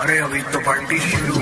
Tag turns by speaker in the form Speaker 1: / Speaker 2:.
Speaker 1: अरे अभी तो पार्टी शुरू